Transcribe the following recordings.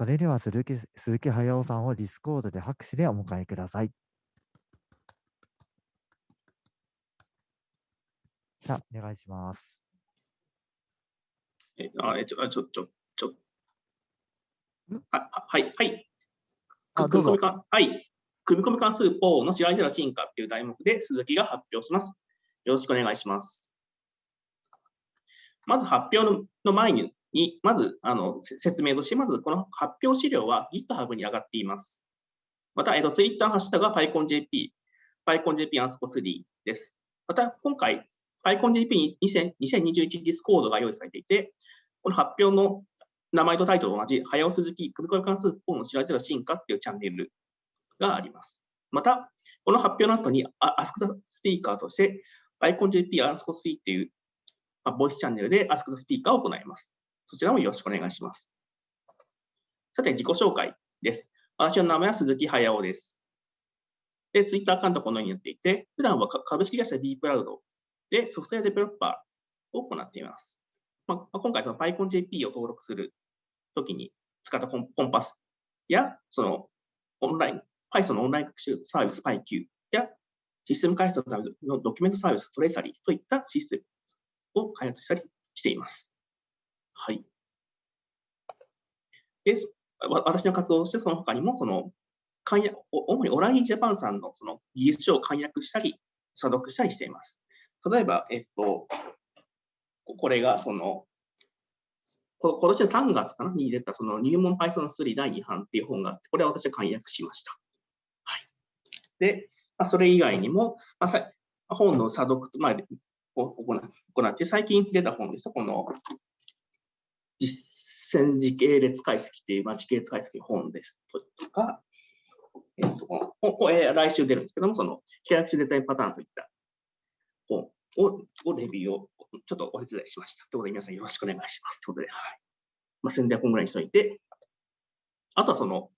それでは鈴木鈴木駿さんをディスコードで拍手でお迎えください。じゃあ、お願いします。え、あ、え、ちょ、あちょ、ちょ、ちょん？は、い、はい。組み込みか、はい。組み込み関数 pow の知られざる進化っていう題目で鈴木が発表します。よろしくお願いします。まず発表のの前に、にまずあの説明として、まずこの発表資料は GitHub に上がっています。また、えっと、Twitter のハッシュタグは PyConJP、PyConJP アンスコ3です。また、今回、PyConJP 2021 Discord が用意されていて、この発表の名前とタイトルと同じ、早尾鈴木組み込み関数4の知られてる進化っていうチャンネルがあります。また、この発表の後に、Ask the Speaker として、PyConJP Ask the っていう、まあ、ボイスチャンネルで Ask the Speaker を行います。そちらもよろしくお願いします。さて、自己紹介です。私の名前は鈴木駿です。で、Twitter アカウントはこのようになっていて、普段は株式会社 B プラウドでソフトウェアデベロッパーを行っています。まあ、今回、PyConJP を登録するときに使ったコンパスや、そのオンライン、Python のオンライン学習サービス PyQ や、システム開発のためのドキュメントサービストレーサリーといったシステムを開発したりしています。はい。で、私の活動として、その他にも、その、主にオラギジャパンさんのその技術書を簡約したり、査読したりしています。例えば、えっと、これがその、今年の3月かなに出たその入門 Python3 第2版っていう本があって、これは私は簡約しました。はい。で、まあ、それ以外にも、まあ、本の査読、まあ、を行行って、最近出た本ですと、この実践時系列解析っていう、まあ、時系列解析の本ですとか、えっと、このここえ来週出るんですけども、その、契約種デザインパターンといった本ををレビューをちょっとお手伝いしました。ということで、皆さんよろしくお願いします。ということで、はい。まあ、宣伝はこんぐらいにしといて、あとはその、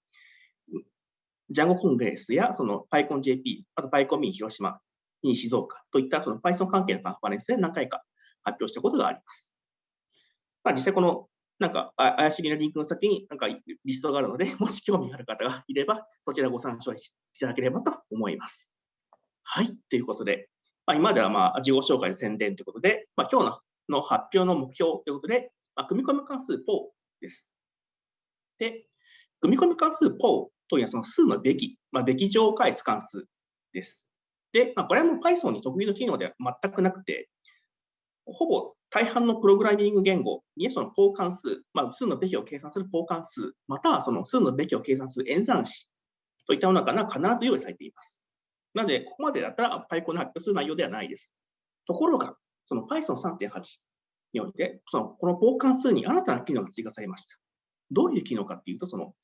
ジャンゴコングレスや、その PyConJP、あと PyConMe 広島、に静岡といったその Python 関係のカンファレンスで何回か発表したことがあります。まあ、実際このなんか怪しげなリンクの先になんかリストがあるので、もし興味がある方がいれば、そちらご参照いただければと思います。はい、ということで、まあ、今ではまあ自己紹介宣伝ということで、まあ、今日の発表の目標ということで、まあ、組み込み関数 PO です。で、組み込み関数 PO というのはその数のべき、まあ、べき上を返す関数です。で、まあ、これはもう Python に得意の機能では全くなくて、ほぼ大半のプログラミング言語にその交換数、まあ、数のべきを計算する交換数、またはその数のべきを計算する演算子といったものが必ず用意されています。なので、ここまでだったら Python の発表する内容ではないです。ところが、その Python3.8 において、そのこの交換数に新たな機能が追加されました。どういう機能かっていうと、その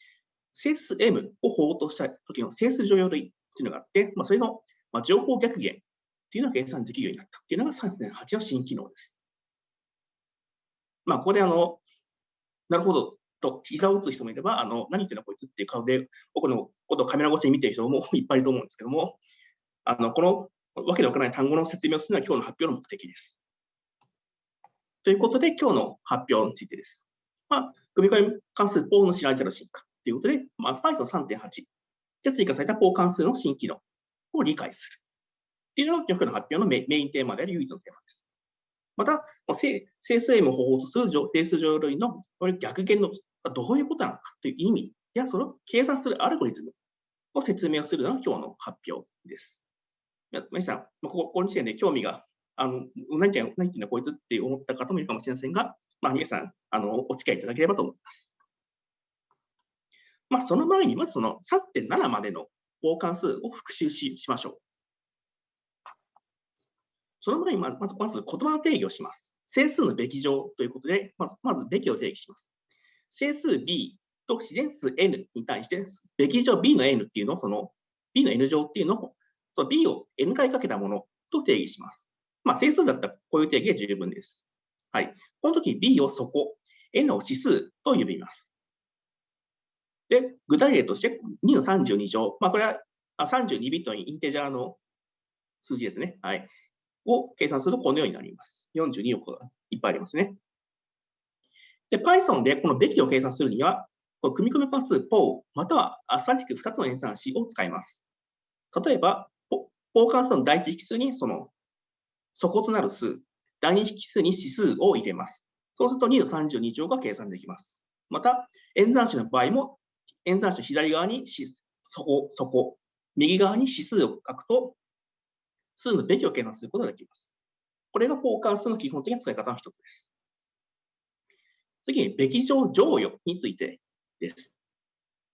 整数 M を法とした時の整数乗用類っていうのがあって、まあ、それの、情報逆減っていうのが計算できるようになったっていうのが3.8の新機能です。まあ、ここであの、なるほどと膝を打つ人もいれば、あの何言ってんだこいつっていう顔で、僕のことをカメラ越しに見てる人も いっぱいいると思うんですけども、あのこのわけのわからない単語の説明をするのは今日の発表の目的です。ということで、今日の発表についてです。まあ、組み込み関数 PO の知られてる進化ということで、まあ、Python3.8 で追加された PO 関数の新機能を理解する。っていうのが今日の発表のメインテーマである唯一のテーマです。また、整数 M を方法とする整数乗類の逆減のどういうことなのかという意味や、それを計算するアルゴリズムを説明するのが今日の発表です。皆さん、こここの時点で興味が、あの何言ってん何言ってんだこいつって思った方もいるかもしれませんが、まあ、皆さんあの、お付き合いいただければと思います。まあ、その前に、まずその3.7までの交換数を復習ししましょう。その前にまず、まず言葉の定義をします。整数のべき乗ということで、まずまずべきを定義します。整数 b と自然数 n に対して、べき乗 b の n っていうのを、その b の n 乗っていうのを、その b を n 回かけたものと定義します。まあ、整数だったらこういう定義で十分です。はい。この時 b をそこ、n を指数と呼びます。で、具体例として2の32乗、まあ、これは32ビットのインテジャーの数字ですね。はい。を計算するとこのようになります。42億がいっぱいありますね。で、Python でこのべきを計算するには、この組み込み関数 PO またはアスタリスク2つの演算子を使います。例えば、PO 関数の第一引数にその底となる数、第二引数に指数を入れます。そうすると2の32乗が計算できます。また、演算子の場合も、演算子の左側に底、底、右側に指数を書くと、数のべきを計算することができます。これが交換数の基本的な使い方の一つです。次に、べき乗乗与についてです。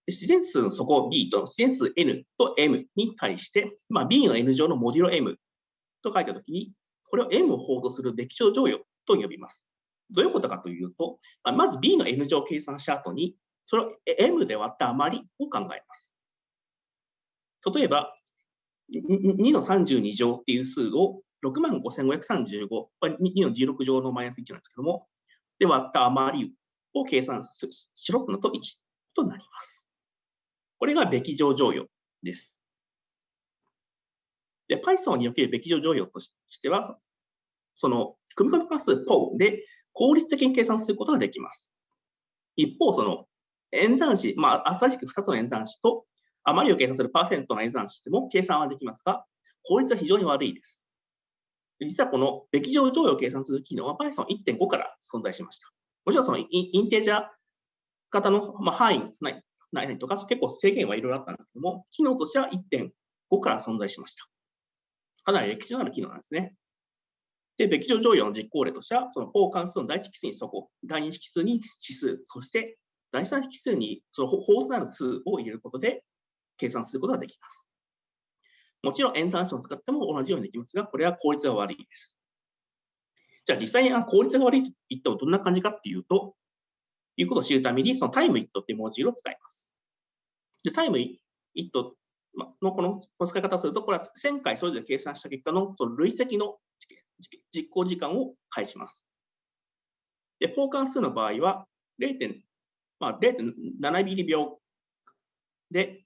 自然数の底 B と自然数 N と M に対して、まあ、B の N 乗のモデュロ M と書いたときに、これを M を法とするべき乗乗与と呼びます。どういうことかというと、まず B の N 乗を計算した後に、それを M で割った余りを考えます。例えば、2の32乗っていう数を65,535、これ2の16乗のマイナス1なんですけども、で割った余りを計算しろとのと1となります。これがべき乗乗与です。で、Python におけるべき乗乗与としては、その組み込み関数 PO で効率的に計算することができます。一方、その演算子、まあ、新しく2つの演算子と余りを計算するパーセントの演算子でも計算はできますが、効率は非常に悪いです。実はこのべき乗乗与を計算する機能は Python1.5 から存在しました。もちろんそのインテージャー型の、まあ、範囲ないないとか結構制限はいろいろあったんですけども、機能としては1.5から存在しました。かなり歴史のある機能なんですね。で、べき乗乗与の実行例としては、その法関数の第一引数にそこ、第二引数に指数、そして第三引数にその法となる数を入れることで計算することができます。もちろん演算子を使っても同じようにできますが、これは効率が悪いです。じゃあ実際に効率が悪いと言ってもどんな感じかっていうと、いうことを知るために、そのタイムイットっていう文字を使います。で、タイムイットのこの使い方をすると、これは1000回それぞれ計算した結果のその累積の実行時間を返します。で、交換数の場合は0.7、まあ、0.7ミリ秒で、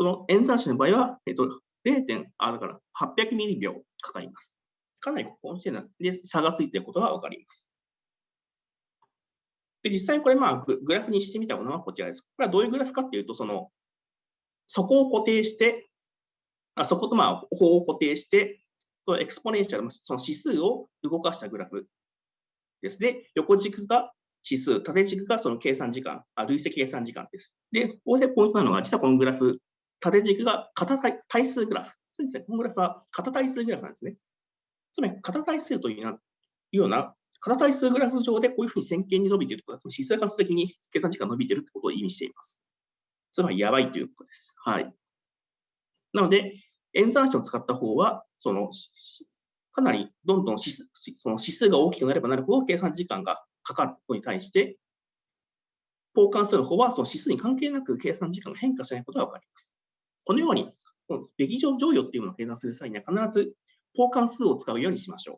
その演算子の場合は、えっと、0. あだから800ミリ秒かかります。かなりここの時点で差がついていることがわかります。で実際これ、まあグ、ラフにしてみたものはこちらです。これはどういうグラフかっていうと、その、そこを固定して、あ、底とまあ、法を固定して、 exponential その指数を動かしたグラフですね。横軸が指数、縦軸がその計算時間、あ累積計算時間です。で、ここでポイントなのが、実はこのグラフ、縦軸が片対数グラフ。そうですね。このグラフは片対数グラフなんですね。つまり、片対数というような、片対数グラフ上でこういうふうに線形に伸びているということは、指数関数的に計算時間が伸びているということを意味しています。つまり、やばいということです。はい。なので、演算子を使った方は、その、かなりどんどん指数その指数が大きくなればなるほど計算時間がかかることに対して、交換する方はその指数に関係なく計算時間が変化しないことがわかります。このように、べき乗乗与っていうものを計算する際には必ず交換数を使うようにしましょう。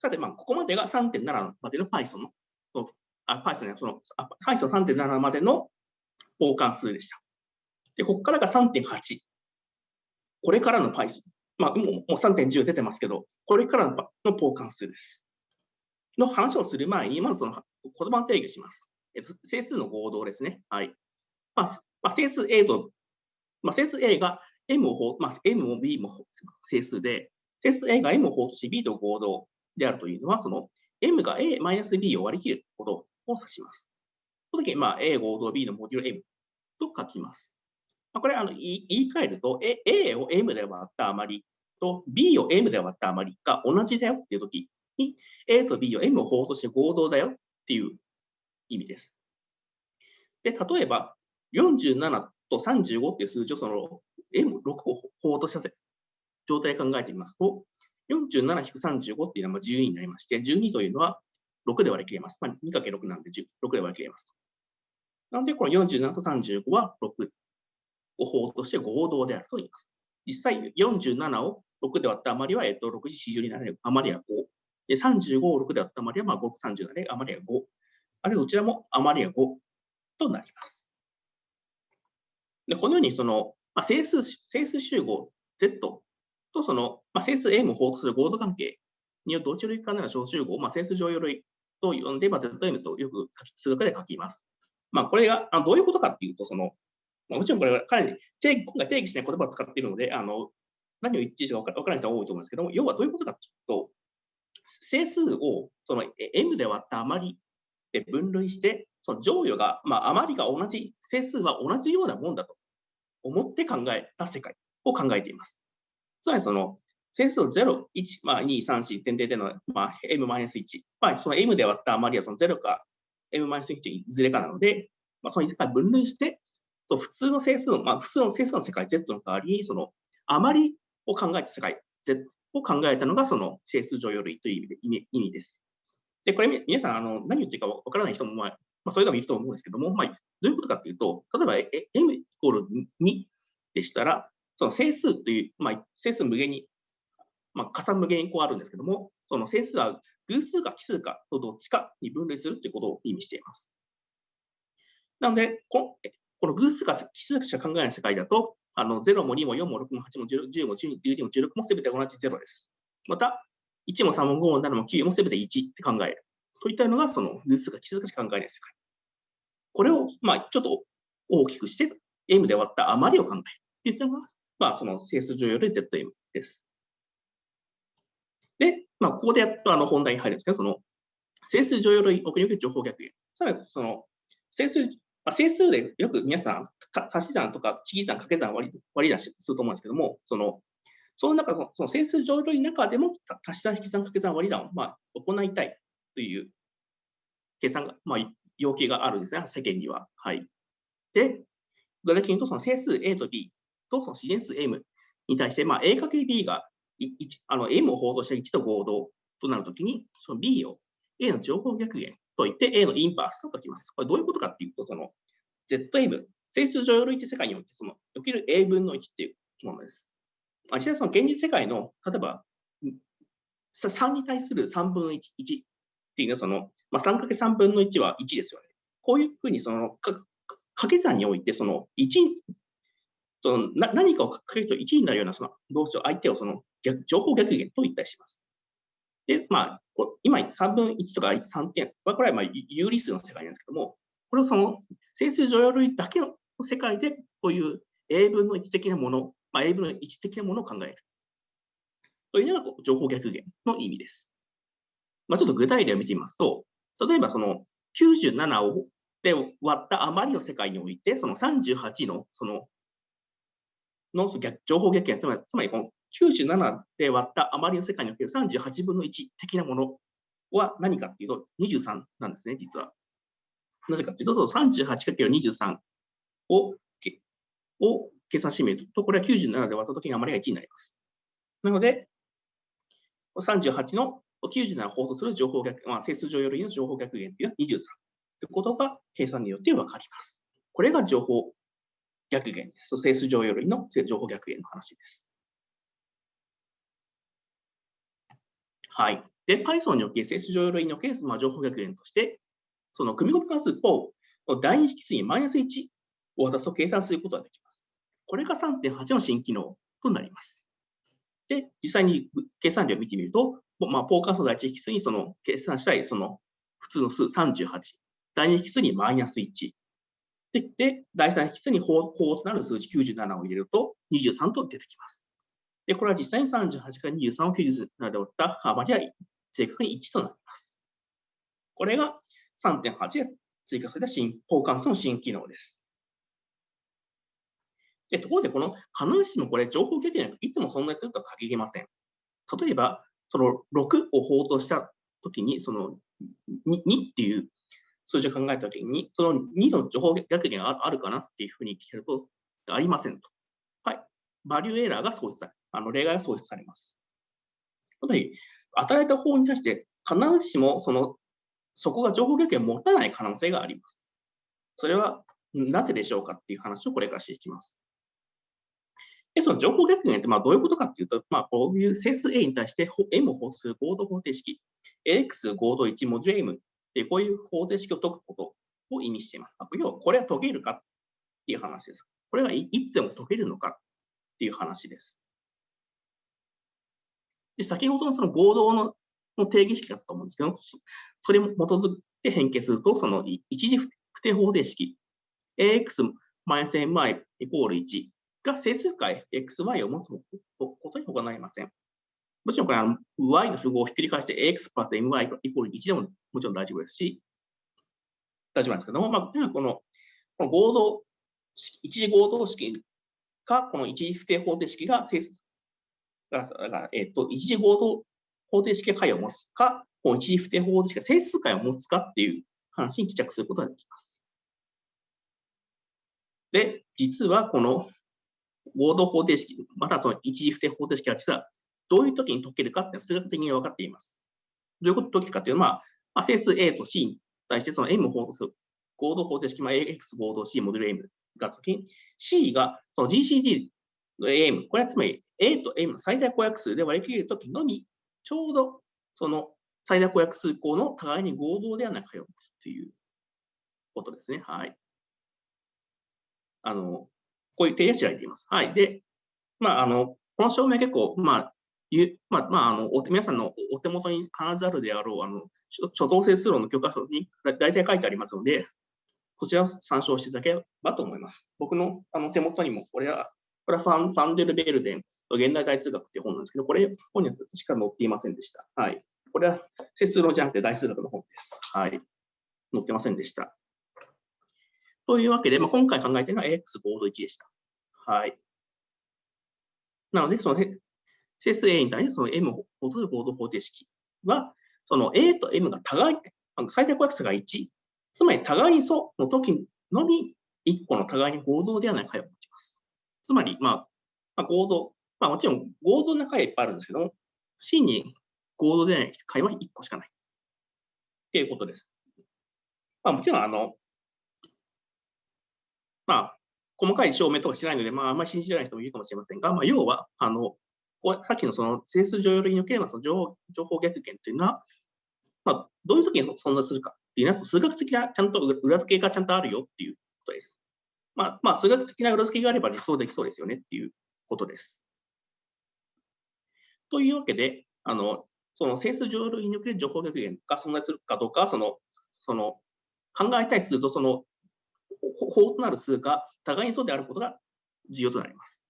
さて、まあ、ここまでが3.7までの Python の、あ Python やその Python3.7 までの交換数でした。で、ここからが3.8。これからの Python。まあ、もうもう3.10出てますけど、これからの交換数です。の話をする前に、まずその言葉の定義します。整数の合同ですね。はい。まあ、まあ、整数 A と、まあ、整数 A が M を、まあ、M も B も整数で、整数 A が M を法とし B と合同であるというのは、その M が A-B を割り切ることを指します。その時に、まあ、A 合同 B のモデュール M と書きます。まあ、これあの言い換えると、A を M で割った余りと B を M で割った余りが同じだよっていう時に、A と B を M を法として合同だよっていう意味です。で、例えば、47と35っていう数字をその M6 を法とした状態考えてみますと、47-35っていうのは12になりまして、12というのは6で割り切れます。まあ、2×6 なんで6で割り切れます。なので、この47と35は6を法として合同であると言います。実際、47を6で割った余りは、えっと、6時40になる余りは5。で、35を6で割った余りは、まあ、5、30なので、余りは5。あるいはどちらも余りは5となります。で、このように、その、まあ、整数、整数集合 Z とその、まあ、整数 A も法とする合同関係によって、同値類間な小集合、まあ、整数乗用類と呼んで、まあ、ZM とよく数学で書きます。まあ、これがあどういうことかっていうと、そのまあ、もちろんこれはかなり定今回定義しない言葉を使っているので、あの何を言っているか分からない人は多いと思うんですけども、要はどういうことかっていうと、整数をその m で割った余りで分類して、その乗与が、まあ、余りが同じ、整数は同じようなもんだと思って考えた世界を考えています。つまりその整数を0、1、まあ、2、3、4、点々での、まあ、m-1、まあ、その m で割った余りはその0か m-1 いずれかなので、まあ、そのいずれか分類して、そ普通の整数の、まあ、普通の整数の世界 Z の代わりに、その余りを考えた世界 Z を考えたのが、その整数乗用類という意味で意味意味です。で、これ、皆さん、あの何言ってるかわからない人も、まあ、まあ、それでもいると思うんですけども、まあ、どういうことかというと、例えば、m イコール2でしたら、その整数という、まあ、整数無限に、まあ、加算無限にこうあるんですけども、その整数は偶数か奇数かとどっちかに分類するということを意味しています。なので、ここの偶数か奇数しか考えない世界だと、あの0も2も4も6も8も10も12も16もすべて同じ0です。また、1も3も5も7も9もすべて1って考える。といったのが、その偶数か奇数かしか考えない世界。これを、まあ、ちょっと大きくして、M で割った余りを考える。といったのが、まあ、その整数上より ZM です。で、まあ、ここでやっとあの本題に入るんですけど、その整数乗用類奥における情報逆転。つまり、その整数、まあ、整数でよく皆さん、足し算とか引き算、掛け算割り、割り出しすると思うんですけども、そのその中のその整数乗用類の中でも足し算、引き算、掛け算、割り算をまあ行いたいという計算が、まあ、要求があるんですね、世間には。はい。で、具体的に言うと、その整数 A と B とその自然数 M に対して、まあ、A かけ B があの M を報道した1と合同となるときに、その B を A の情報逆減といって A のインバースと書きます。これどういうことかっていうと、その ZM、整数上類って世界において、その起きる A 分の1っていうものです。実際その現実世界の、例えば、3に対する3分の1、1っていうのは、その、まあ、3×3 分の1は1ですよね。こういうふうに、その、掛け算において、その1、そのな何かをかけると1になるようなその動詞を相手をその逆情報逆減と言ったりします。で、まあ、こ今3分1とか3点は、これはまあ有理数の世界なんですけども、これをその整数乗用類だけの世界で、こういう A 分の1的なもの、まあ、A 分の1的なものを考える。というのが情報逆減の意味です。まあ、ちょっと具体例を見てみますと、例えばその97をで割った余りの世界において、その38のそのの逆情報逆減、つまりつまりこの97で割った余りの世界における38分の1的なものは何かっていうと23なんですね、実は。なぜかというと、38×23 をを計算してみると、これは97で割ったときに余りが1になります。なので、38の97を法とする情報逆、まあ、整数上よりの情報逆減というのは23ということが計算によって分かります。これが情報逆減です。整数上よりの情報逆減の話です。はい。で、Python における整数上よりにおける、まあ、情報逆減として、その組み込み関数を第二引数にマイナス1を渡すと計算することができます。これが3.8の新機能となります。で、実際に計算量を見てみると、まあ、ポーカー数第一引数にその計算したいその普通の数38、第二引数にマイナス1、で、で第3引数に法法となる数字97を入れると23と出てきます。で、これは実際に38から23を97で割った幅には正確に1となります。これが3.8で追加された新交換数の新機能です。でところで、この必ずしもこれ、情報経験がいつも存在するとは限りません。例えば、その6を法としたときに、その 2, 2っていう数字を考えたときに、その2の情報逆減があるかなっていうふうに聞けると、ありませんと。はい。バリューエラーが創出され、あの例外が創出されます。つまり、与えた方に対して必ずしもそのそこが情報逆減を持たない可能性があります。それはなぜでしょうかっていう話をこれからしていきます。で、その情報逆減ってまあどういうことかっていうと、まあ、こういう整数 A に対して M を法とする合同方程式、AX 合同1モジュ M で、こういう方程式を解くことを意味しています。要は、これは解けるかっていう話です。これがいつでも解けるのかっていう話です。で先ほどのその合同のの定義式だったと思うんですけど、それに基づいて変形すると、その一次不定方程式、ax-my イコール1が整数解 xy を持つことに他なりません。もちろんこれは y の符号をひっくり返して x プラス my イコール1でももちろん大丈夫ですし、大丈夫なんですけども、まあ、このこの合同式一次合同式か、この一次不定方程式が整数が、えっ、と、一次合同方程式が解を持つか、この一次不定方程式が整数解を持つかっていう話に帰着することができます。で、実はこの合同方程式、またその一次不定方程式は実はどういう時に解けるかって数学的に分かっています。どういうこと解きかっていうのは、まあ、整数 A と C に対してその M 法とする合同方程式、まあ、AX 合同 C モデル M が時に C がその GCD の AM、これはつまり A と M の最大公約数で割り切れるときのみ、ちょうどその最大公約数項の互いに合同ではないかよっていうことですね。はい。あの、こういう定義は知られています。はい。で、まあ、あの、この証明結構、まあ、ゆまあ、まあ、あの皆さんのお手元に必ずあるであろう、あの初動整数論の教科書に大体書いてありますので、こちらを参照していただければと思います。僕のあの手元にも、これは、これはファンファンデルベルデン現代大数学っていう本なんですけど、これ、本には確か載っていませんでした。はい。これは整数論じゃなくて大数学の本です。はい。載ってませんでした。というわけで、まあ、今回考えているのは AX ボード1でした。はい。なので、その整数 A に対してその M を戻る合同方程式は、その A と M が互い、最大公約数が1、つまり互いに素の時のみ1個の互いに合同ではない解を持ちます。つまり、まあ、まあ、合同、まあ、もちろん合同な解はいっぱいあるんですけども、C に合同でない解は1個しかない。っていうことです。まあ、もちろん、あの、まあ、細かい証明とかしないので、まあ、あんまり信じられない人もいるかもしれませんが、まあ、要は、あの、さっきのその整数常用類におけるその情報逆転というのは、まあ、どういう時に存在するかっていうのは、数学的なちゃんと裏付けがちゃんとあるよっていうことです。まあ、まあ、数学的な裏付けがあれば実装できそうですよねっていうことです。というわけで、あのその整数常用類における情報逆転が存在するかどうかはそのその考えたい数とその法となる数が互いにそうであることが重要となります。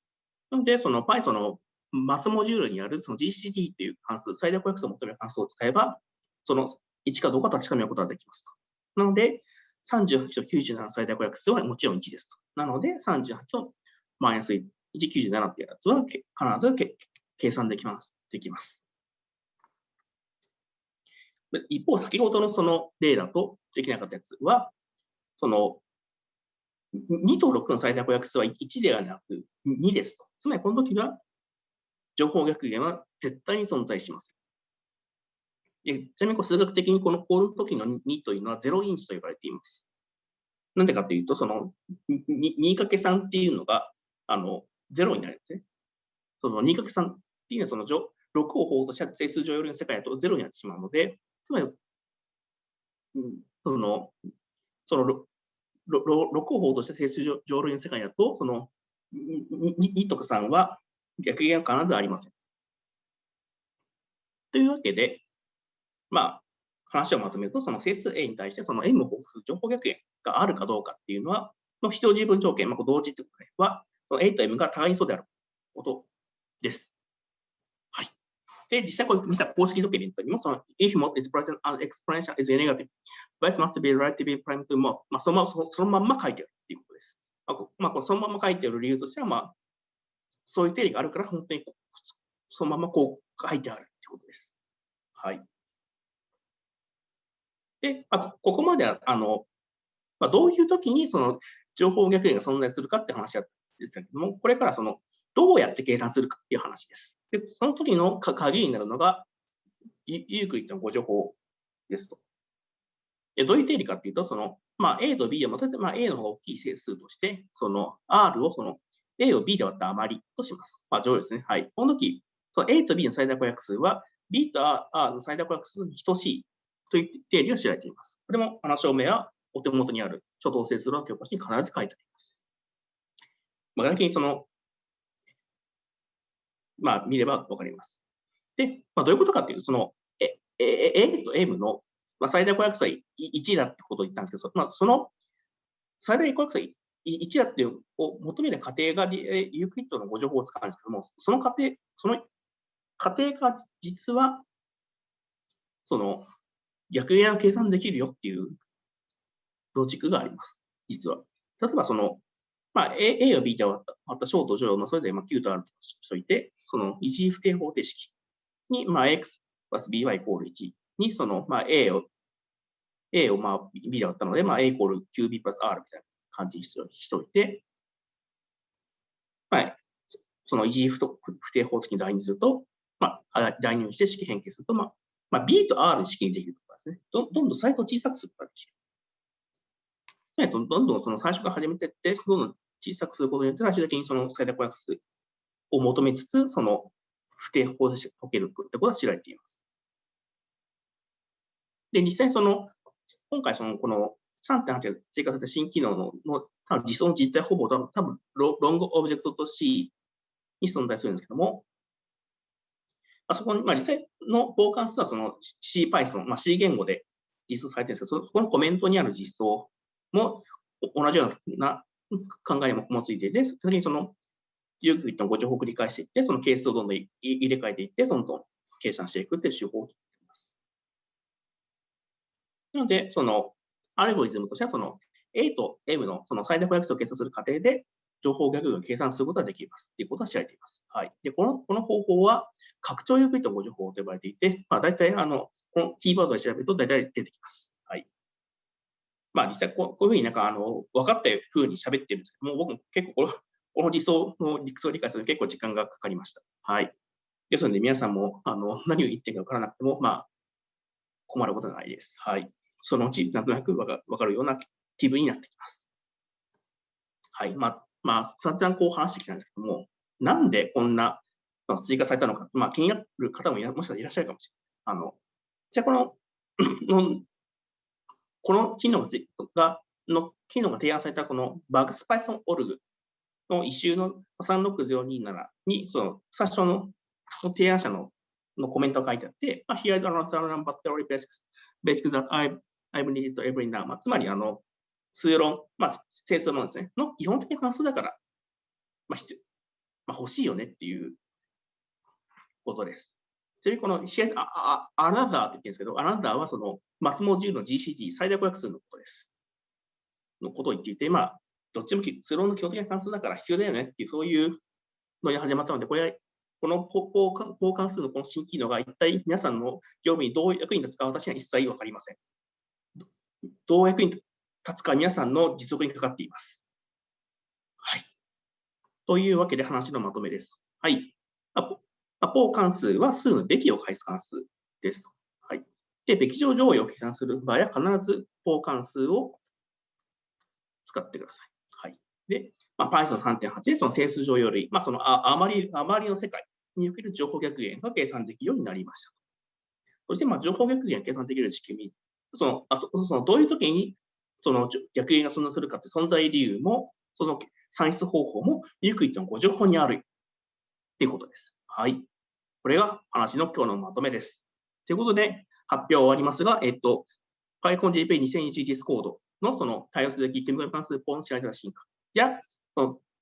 なので、その Python のマスモジュールにあるその GCD っていう関数、最大公約数を求める関数を使えば、その1かどうか確かめることができますと。なので、38と97の最大公約数はもちろん1ですと。なので、38とマイナス1、97っていうやつは必ず計算できます。できます。一方、先ほどのその例だとできなかったやつは、その2と6の最大公約数は1ではなく2ですと。つまりこの時は情報逆減は絶対に存在します。ちなみにこう数学的にこのこの時の2というのは0インチと呼ばれています。なんでかというと、その 2×3 っていうのがあの0になるんですね。その 2×3 っていうのはその6を法とした整数上よりの世界だと0になってしまうので、つまり、そのその 6, を法とした整数上類の世界だと、その 2, とか3は逆減は必ずありません。というわけで、まあ、話をまとめると、その整数 A に対してその M 法数情報逆減があるかどうかっていうのは、の必要十分条件、まあ、同時ということは、その A と M が互いにそうであることです。で、実際これ見た公式ドキュメントにも、その if mod is present and exponential is negative, vice must be relatively prime to mod、まあ、そのままそのまんま書いてあるっていうことです。まあ、まあ、そのまま書いてある理由としては、まあ、そういう定理があるから、本当にそのままこう書いてあるってことです。はい。で、まあ、ここまでは、あの、まあ、どういう時にその情報逆転が存在するかって話ですけども、これからその、どうやって計算するかっていう話です。で、その時の鍵になるのが、ユークリッドのご情報ですと。でどういう定理かっていうと、その、まあ、A と B をまとめて、まあ、A の方が大きい整数として、その R をその A を B で割った余りとします。まあ、乗ですね。はい。この時、その A と B の最大公約数は B と R の最大公約数に等しいという定理が知られています。これもあの証明はお手元にある初等整数の教科書に必ず書いてあります。まあ、具体的にその、まあ、見ればわかります。で、まあ、どういうことかっていうと、その、A, A と M の、まあ、最大公約数は1だってことを言ったんですけど、まあ、その最大公約数は1だっていうを求める過程がユークリッドのご情報を使うんですけども、その過程、その過程が実は、その逆円を計算できるよっていうロジックがあります、実は。例えば、その、まあ、A, A や B とあった小と乗のそれでまあ Q とあるとしといて、その一次不定方程式に、まあ、X プラス BY イコール1に、その、まあ、A を、A をまあ B で割ったので、まあ、A イコール QB プラス R みたいな感じにしといて、はい。その一次不定方程式に代入すると、まあ、代入して式変形すると、まあ、まあ、B と R で式にできるとかですね。どどんどんサイトを小さくするとができる。どんどんその最初から始めていって、どんどん小さくすることによって、最終的にその最大公約数を求めつつ、その不定方程式が解けるということは知られています。で、実際その、今回その、この3.8が追加された新機能のの多分実装の実態ほぼ多分多分ロングオブジェクトと C に存在するんですけども、あそこに、まあ、実際の交換数はその C Python、まあ、C 言語で実装されてるんですけど、そこのコメントにある実装も同じような考えを持ついていて、それにそのユークリッドのご情報を繰り返していって、その係数をどんどん入れ替えていって、どんどん計算していくっていう手法をとっています。なので、そのアルゴリズムとしては、その A と M のその最大公約数を計算する過程で、情報逆を計算することができますということが知られています。はい。で、この、この方法は、拡張ユークリッドご情報と呼ばれていて、まあ、大体、あの、このキーワードで調べると大体出てきます。まあ、実際こう、こういうふうになんか、あの、分かったふうに喋ってるんですけども、僕も結構この、この理想の理屈を理解するのに結構時間がかかりました。はい。ですので、皆さんも、あの、何を言ってるか分からなくても、まあ、困ることはないです。はい。そのうち、なんとなく分かるような気分になってきます。はい。まあ、まあ、散々こう話してきたんですけども、なんでこんな追加されたのか、まあ、気になる方ももしかしたらいらっしゃるかもしれない。あの、じゃあこの この機能が、の機能が提案されたこの BugsPython.org の一周の36027に、その最初の提案者ののコメントが書いてあって、まあ、Here is another number theory basics, basics that I've, I've needed every now. まあ、つまり、あの、数論、まあ、整数論ですね、の基本的な関数だから、まあ必まあ、欲しいよねっていうことです。ちなみにこの h e a, n o t h e r って言ってるんですけど、Another はそのマスモ10の GCT 最大公約数のことです。のことを言っていて、まあ、どっちも数論の基本的な関数だから必要だよねっていう、そういうのに始まったので、これはこの交換数のこの新機能が一体皆さんの業務にどう役に立つか私は一切わかりません。どう役に立つか皆さんの実力にかかっています。はい。というわけで話のまとめです。はい。アポ関数は数のべきを返す関数ですと。はい。で、べき上上位を計算する場合は必ずポー関数を使ってください。はい。で、まあ、Python3.8 でその整数上より、まあ、そのああまり、あまりの世界における情報逆減が計算できるようになりました。そして、まあ、情報逆減が計算できる仕組み、そのあそそのどういう時にその逆円が存在するかって存在理由も、その算出方法もユークリッドのご情報にあるっていうことです。はい。これが話の今日のまとめです。ということで、発表は終わりますが、えっと、PyConJP2021 Discord のその対応すべきケミカル関数ポンシャル進化や、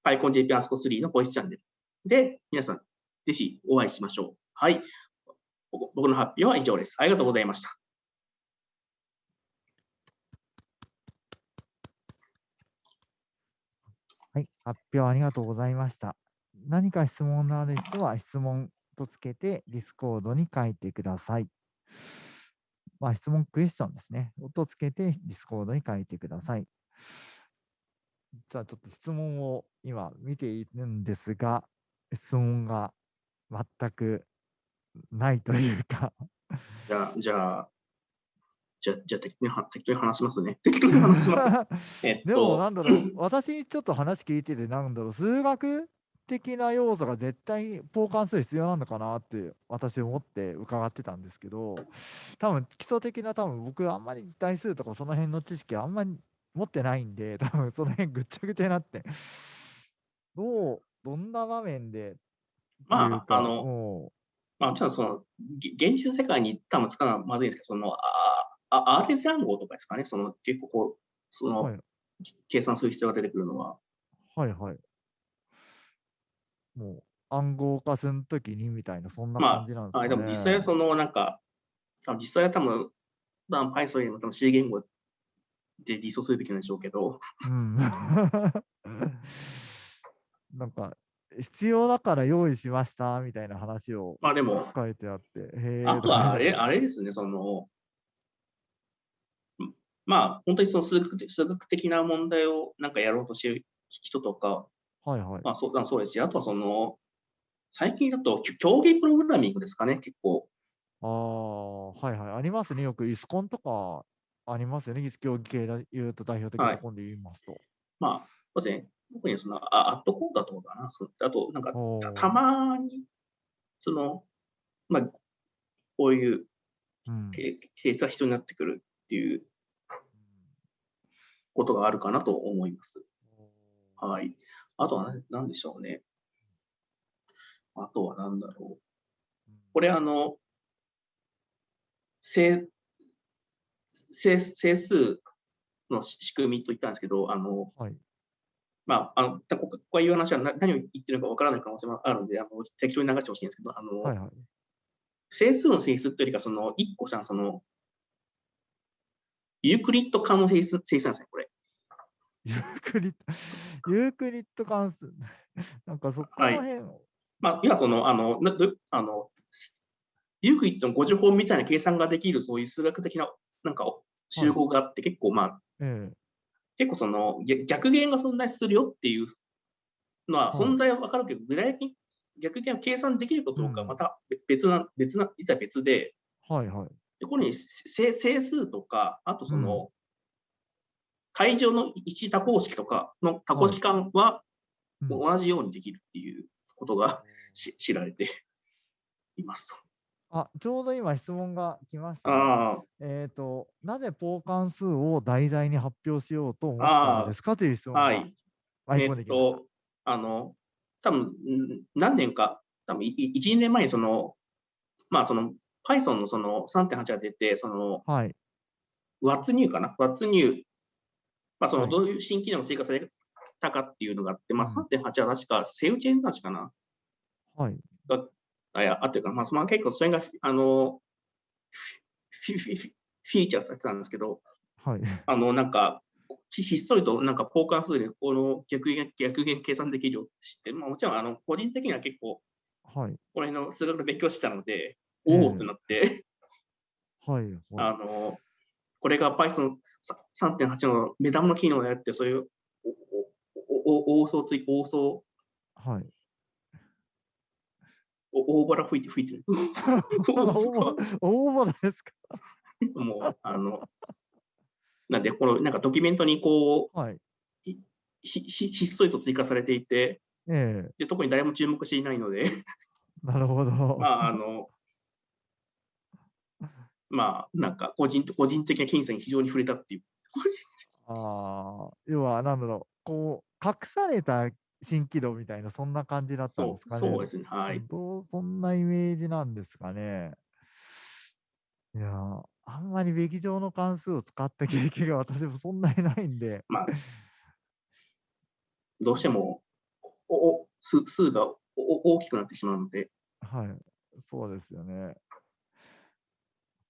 PyConJP ASCO3 のボイスチャンネルで皆さんぜひお会いしましょう。はい。僕の発表は以上です。ありがとうございました。はい、発表ありがとうございました。何か質問のある人は質問とつけてディスコードに書いてください。まあ、質問クエスチョンですね。とつけてディスコードに書いてください。じゃあちょっと質問を今見ているんですが、質問が全くないというかじゃあ、じゃあ、じゃじゃ適当に適当に話しますね。適当に話します。えっと、でも、なんだろう、私ちょっと話聞いてて、なんだろう、数学的な要素が絶対交換数必要なのかなって私思って伺ってたんですけど、多分基礎的な多分僕あんまり対数とかその辺の知識あんまり持ってないんで、多分その辺ぐっちゃぐちゃになって、どう、どんな場面で？まあ、あの、まあ、じゃあその、げ現実世界に多分使うのはまずいんですけど、その、ああ RS 暗号とかですかね、その結構こう、その、はい。計算する必要が出てくるのは、はいはい。もう暗号化するときにみたいな、そんなまあ感じなんですかね。はい、でも実際はそのなんか、実際は多分、まあ Python よりも多分 C 言語で実装するべきなんでしょうけど、うん。なんか、必要だから用意しましたみたいな話をまあでも、書いてあって。あとはあれ、あれですね、その、んまあ本当にその数学的数学的な問題をなんかやろうとしてる人とか、はいはい。まあそうそうですし、あとはその、最近だとき競技プログラミングですかね、結構。ああ、はいはい。ありますね。よくイスコンとかありますよね。競技系で言うと代表的はないところで言いますと。まあ、そうですね。特にその、あアットコーダとかかな。そあと、なんかたたまに、その、まあ、こういうケースが必要になってくるっていうことがあるかなと思います。はい。あとは何何でしょうね。あとは何だろう。これあの、整整整数のし仕組みと言ったんですけど、あの、はい。まあ、あの、たこここういう話はな何を言ってるのかわからない可能性もあるので、あの適当に流してほしいんですけど、あの、はいはい。整数の性質っていうよりか、その1個さ、その、ユークリッド環の性質性質なんですね、これ。ユークリッド、ユークリッド関数。なんかそこら辺、まあ、いや、その、あの、などあの、すユークリッドの互除法みたいな計算ができる、そういう数学的な、なんか、集合があって、結構、まあ、ええ。結構その、逆逆弦が存在するよっていうのは、はい存在はわかるけど、具体的に逆弦を計算できるかどうかはうん。また別な、別な、実は別で、はいはい。でここに整整数とか、あとその、会場の一多項式とかの多項式間はうん同じようにできるっていうことがし知られていますと。あ、ちょうど今質問が来ましたね、えっ、と、なぜポー関数を題材に発表しようと思ったのですかという質問がはい。えっ舞い込んできました。と、あの、多分ん何年か、多分いい1、2年前にその、まあその Python のその3.8が出て、そのはい。What's new かな ?What's new? まあそのはいどういう新機能が追加されたかっていうのがあって、まあうん3.8は確かセウチェンたちかな？はい。あ、いや、あっていうか、まあ、その結構それが、あの、フィフィフィフィーチャーされてたんですけど、はい。あの、なんか、ひひっそりとなんかポーカー数でこの逆減逆減計算できるよって知って、まあ、もちろんあの個人的には結構はい。この辺の数学の勉強してたので、ええおおってなって、はい。はいあの、これが Python 3.8の目玉の機能をやって、そういうおおお大層つい、大層、はい。お大腹吹いて吹いてる。大大物ですかもう、あの、なんで、このなんかドキュメントにこう、はい。ひひひっそりと追加されていてええで、特に誰も注目していないので、なるほど。まあ、あの、まあ、なんか個人個人的な金銭に非常に触れたっていう。ああ、要は、なんだろう、こう、隠された蜃気楼みたいな、そんな感じだったんですかね。そうですね。はい。どうそんなイメージなんですかね。いやー、あんまりべき上の関数を使った経験が私もそんなにないんで、まあ、どうしてもおお数数がおお大きくなってしまうので、はい、そうですよね。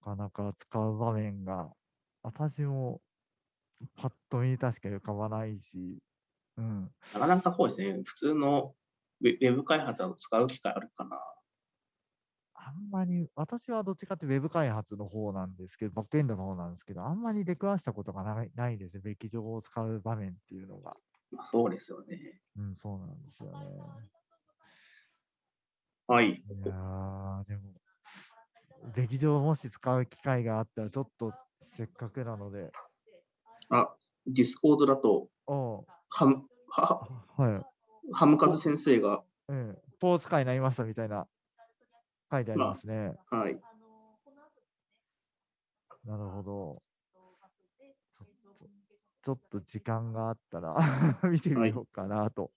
なかなか使う場面が、私もパッと見確か浮かばないし、うん、なかなかそうですね、普通のウェブ開発を使う機会あるかな。あんまり、私はどっちかってウェブ開発の方なんですけど、バックエンドの方なんですけど、あんまり出くわしたことがないないですね、べき上を使う場面っていうのが。まあ、そうですよね。うん、そうなんですよね。はい。いやー、でも、劇場もし使う機会があったら、ちょっとせっかくなので、あ、ディスコードだと、ハム、は、はい、ハムカズ先生が、うん、ポー使いになりましたみたいな書いてありまあますね。はい。なるほど。ちょっとちょっと時間があったら 見てみようかなと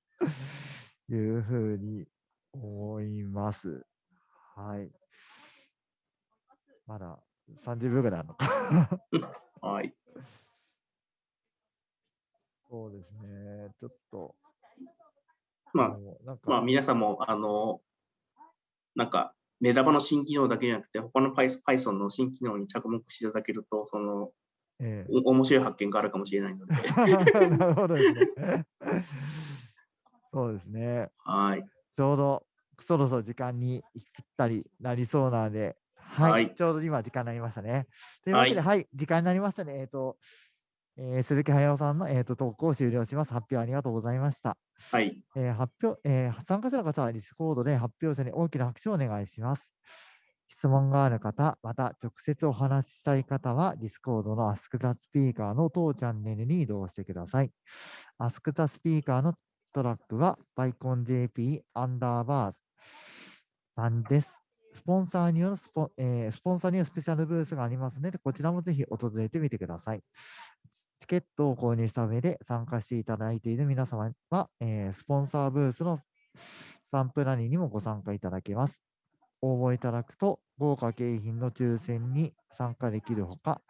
いうふうに思います。はい。まだ30秒ぐらいあるのか。はい。そうですね。ちょっと、まあ、まあ、か、皆さんも、あの、なんか、メダバの新機能だけじゃなくて、他の Python の新機能に着目していただけると、その、えお面白い発見があるかもしれないので、えなるほどですね。そうですね。はい。ちょうどそろそろ時間にぴったりなりそうなので、はい、はいちょうど今時間になりましたね。というわけで、ははい、時間になりましたね。えっ、と、えー鈴木駿さんの、えー、と投稿を終了します。発表ありがとうございました。はい。えー発表、えー参加者の方はディスコードで発表者に大きな拍手をお願いします。質問がある方、また直接お話ししたい方は、ディスコードの Ask the Speaker の当チャンネルに移動してください。Ask the Speaker のトラックは PyConJP アンダーバーさんです。スポンサーによるスポ,、えースポンサーによるスペシャルブースがありますので、こちらもぜひ訪れてみてください。チケットを購入した上で参加していただいている皆様は、えースポンサーブースのスタンプラリーにもご参加いただけます。応募いただくと、豪華景品の抽選に参加できるほか、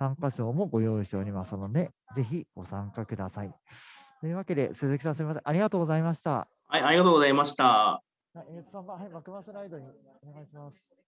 参加賞もご用意しておりますので、ぜひご参加ください。というわけで、鈴木さんすみません。ありがとうございました。はい、ありがとうございました。はい、えーとさん、はい、マクマスライドにお願いします。